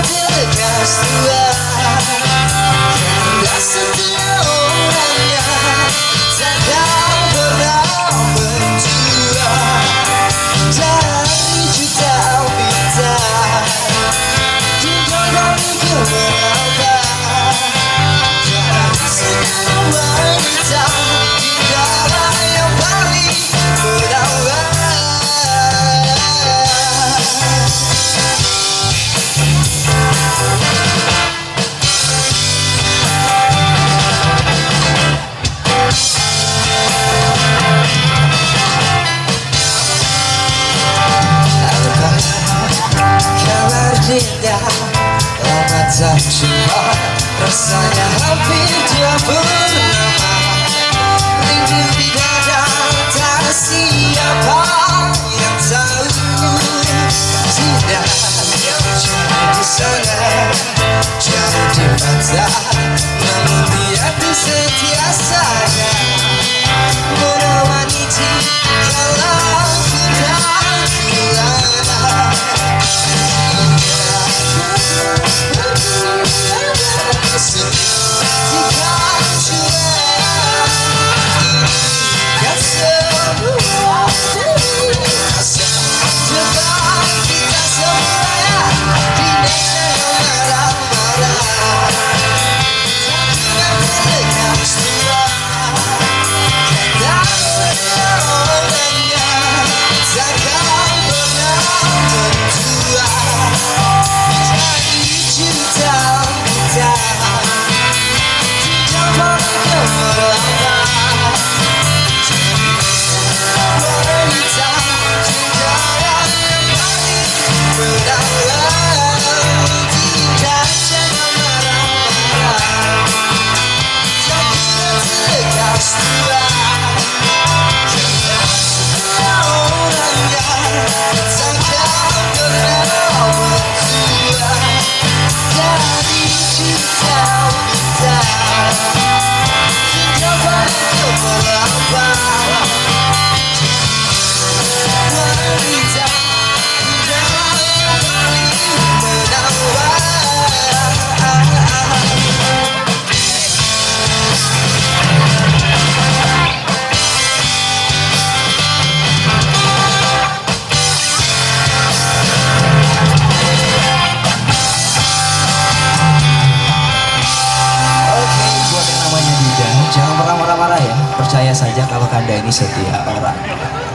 apologize to us. Kata cinta rasanya hampir dia bernama Rindu di dada. marah ya percaya saja kalau kanda ini setia orang.